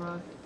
Bye.